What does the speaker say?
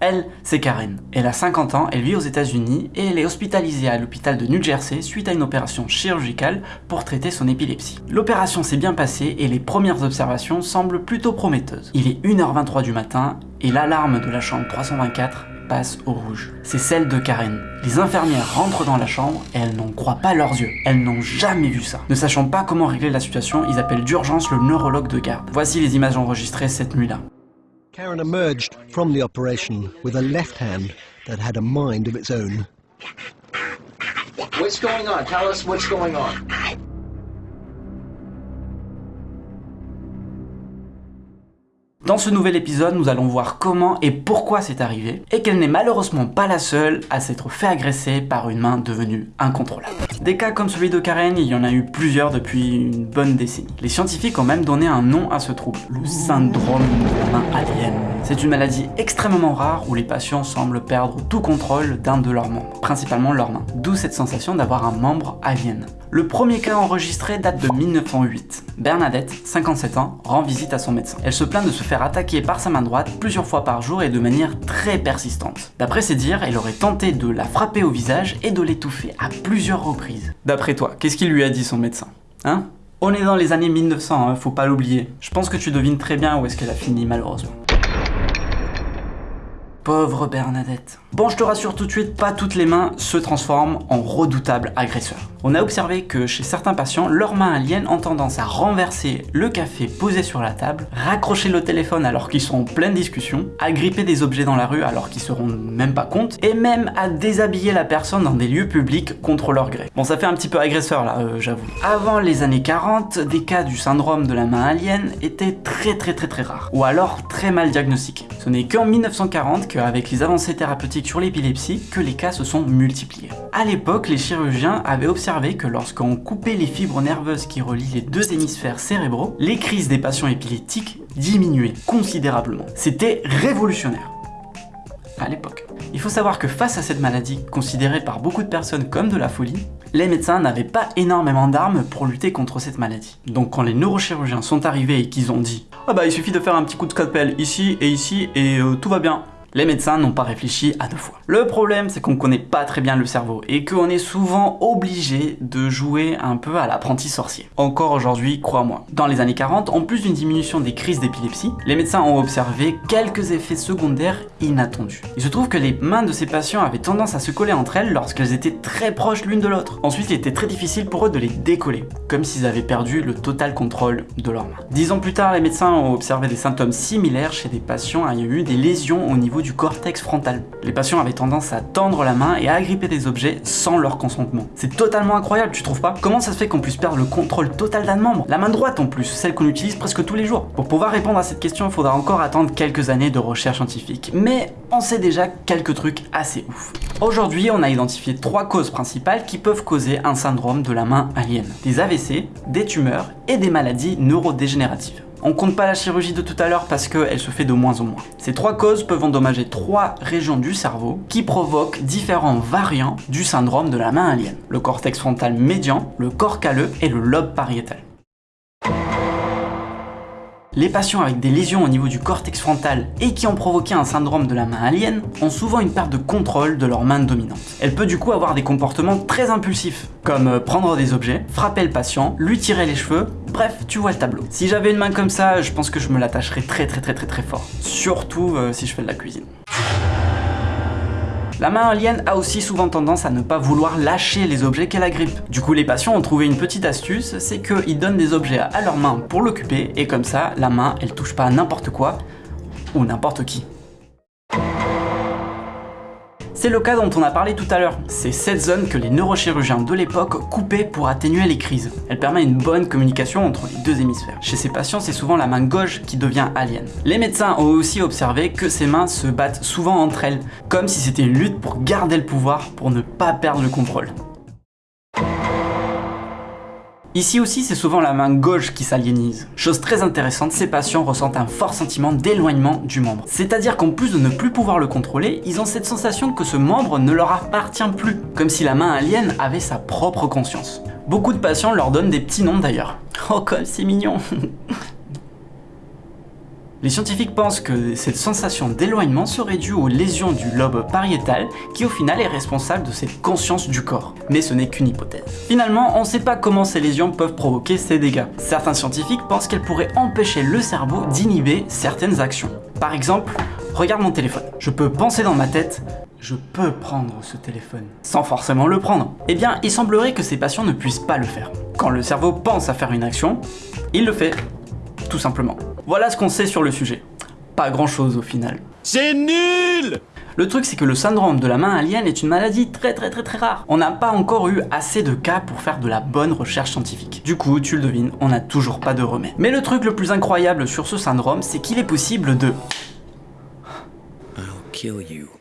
Elle, c'est Karen. Elle a 50 ans, elle vit aux états unis et elle est hospitalisée à l'hôpital de New Jersey suite à une opération chirurgicale pour traiter son épilepsie. L'opération s'est bien passée et les premières observations semblent plutôt prometteuses. Il est 1h23 du matin et l'alarme de la chambre 324 passe au rouge. C'est celle de Karen. Les infirmières rentrent dans la chambre et elles n'en croient pas leurs yeux. Elles n'ont jamais vu ça. Ne sachant pas comment régler la situation, ils appellent d'urgence le neurologue de garde. Voici les images enregistrées cette nuit-là. Karen emerged from the operation with a left hand that had a mind of its own. What's going on? Tell us what's going on. Dans ce nouvel épisode, nous allons voir comment et pourquoi c'est arrivé, et qu'elle n'est malheureusement pas la seule à s'être fait agresser par une main devenue incontrôlable. Des cas comme celui de Karen, il y en a eu plusieurs depuis une bonne décennie. Les scientifiques ont même donné un nom à ce trouble, le syndrome de la main alien. C'est une maladie extrêmement rare où les patients semblent perdre tout contrôle d'un de leurs membres, principalement leurs mains. D'où cette sensation d'avoir un membre alien. Le premier cas enregistré date de 1908. Bernadette, 57 ans, rend visite à son médecin. Elle se plaint de se faire attaquer par sa main droite plusieurs fois par jour et de manière très persistante. D'après ses dires, elle aurait tenté de la frapper au visage et de l'étouffer à plusieurs reprises. D'après toi, qu'est-ce qu'il lui a dit son médecin? Hein? On est dans les années 1900, hein, faut pas l'oublier. Je pense que tu devines très bien où est-ce qu'elle a fini malheureusement. Pauvre Bernadette. Bon, je te rassure tout de suite, pas toutes les mains se transforment en redoutables agresseurs. On a observé que chez certains patients, leurs mains aliens ont tendance à renverser le café posé sur la table, raccrocher le téléphone alors qu'ils sont en pleine discussion, à gripper des objets dans la rue alors qu'ils se rendent même pas compte, et même à déshabiller la personne dans des lieux publics contre leur gré. Bon, ça fait un petit peu agresseur là, euh, j'avoue. Avant les années 40, des cas du syndrome de la main alien étaient très très très très rares, ou alors très mal diagnostiqués. Ce n'est qu'en 1940 qu'avec les avancées thérapeutiques sur l'épilepsie, que les cas se sont multipliés. À l'époque, les chirurgiens avaient observé que lorsqu'on coupait les fibres nerveuses qui relient les deux hémisphères cérébraux, les crises des patients épileptiques diminuaient considérablement. C'était révolutionnaire à l'époque. Il faut savoir que face à cette maladie, considérée par beaucoup de personnes comme de la folie, les médecins n'avaient pas énormément d'armes pour lutter contre cette maladie. Donc quand les neurochirurgiens sont arrivés et qu'ils ont dit « Ah bah il suffit de faire un petit coup de scalpel ici et ici et euh, tout va bien », les médecins n'ont pas réfléchi à deux fois. Le problème, c'est qu'on connaît pas très bien le cerveau et qu'on est souvent obligé de jouer un peu à l'apprenti sorcier. Encore aujourd'hui, crois-moi. Dans les années 40, en plus d'une diminution des crises d'épilepsie, les médecins ont observé quelques effets secondaires inattendus. Il se trouve que les mains de ces patients avaient tendance à se coller entre elles lorsqu'elles étaient très proches l'une de l'autre. Ensuite, il était très difficile pour eux de les décoller, comme s'ils avaient perdu le total contrôle de leurs mains. Dix ans plus tard, les médecins ont observé des symptômes similaires chez des patients ayant eu des lésions au niveau du cortex frontal. Les patients avaient tendance à tendre la main et à agripper des objets sans leur consentement. C'est totalement incroyable, tu trouves pas? Comment ça se fait qu'on puisse perdre le contrôle total d'un membre? La main droite en plus, celle qu'on utilise presque tous les jours. Pour pouvoir répondre à cette question, il faudra encore attendre quelques années de recherche scientifique. Mais on sait déjà quelques trucs assez ouf. Aujourd'hui, on a identifié trois causes principales qui peuvent causer un syndrome de la main alien. Des AVC, des tumeurs et des maladies neurodégénératives. On compte pas la chirurgie de tout à l'heure parce qu'elle se fait de moins en moins. Ces trois causes peuvent endommager trois régions du cerveau qui provoquent différents variants du syndrome de la main alien. Le cortex frontal médian, le corps calleux et le lobe pariétal. Les patients avec des lésions au niveau du cortex frontal et qui ont provoqué un syndrome de la main alien ont souvent une perte de contrôle de leur main dominante. Elle peut du coup avoir des comportements très impulsifs, comme euh, prendre des objets, frapper le patient, lui tirer les cheveux, bref, tu vois le tableau. Si j'avais une main comme ça, je pense que je me l'attacherais très très très très très fort. Surtout euh, si je fais de la cuisine. La main alien a aussi souvent tendance à ne pas vouloir lâcher les objets qu'elle agrippe. Du coup, les patients ont trouvé une petite astuce, c'est qu'ils donnent des objets à leur main pour l'occuper, et comme ça, la main, elle touche pas n'importe quoi, ou n'importe qui. C'est le cas dont on a parlé tout à l'heure. C'est cette zone que les neurochirurgiens de l'époque coupaient pour atténuer les crises. Elle permet une bonne communication entre les deux hémisphères. Chez ces patients, c'est souvent la main gauche qui devient alien. Les médecins ont aussi observé que ces mains se battent souvent entre elles, comme si c'était une lutte pour garder le pouvoir, pour ne pas perdre le contrôle. Ici aussi, c'est souvent la main gauche qui s'aliénise. Chose très intéressante, ces patients ressentent un fort sentiment d'éloignement du membre. C'est-à-dire qu'en plus de ne plus pouvoir le contrôler, ils ont cette sensation que ce membre ne leur appartient plus, comme si la main alien avait sa propre conscience. Beaucoup de patients leur donnent des petits noms d'ailleurs. Oh comme c'est mignon Les scientifiques pensent que cette sensation d'éloignement serait due aux lésions du lobe pariétal qui au final est responsable de cette conscience du corps. Mais ce n'est qu'une hypothèse. Finalement, on ne sait pas comment ces lésions peuvent provoquer ces dégâts. Certains scientifiques pensent qu'elles pourraient empêcher le cerveau d'inhiber certaines actions. Par exemple, regarde mon téléphone. Je peux penser dans ma tête, je peux prendre ce téléphone, sans forcément le prendre. Eh bien, il semblerait que ces patients ne puissent pas le faire. Quand le cerveau pense à faire une action, il le fait, tout simplement. Voilà ce qu'on sait sur le sujet. Pas grand chose au final. C'est nul Le truc c'est que le syndrome de la main alien est une maladie très très très très rare. On n'a pas encore eu assez de cas pour faire de la bonne recherche scientifique. Du coup, tu le devines, on n'a toujours pas de remède. Mais le truc le plus incroyable sur ce syndrome, c'est qu'il est possible de... I'll kill you.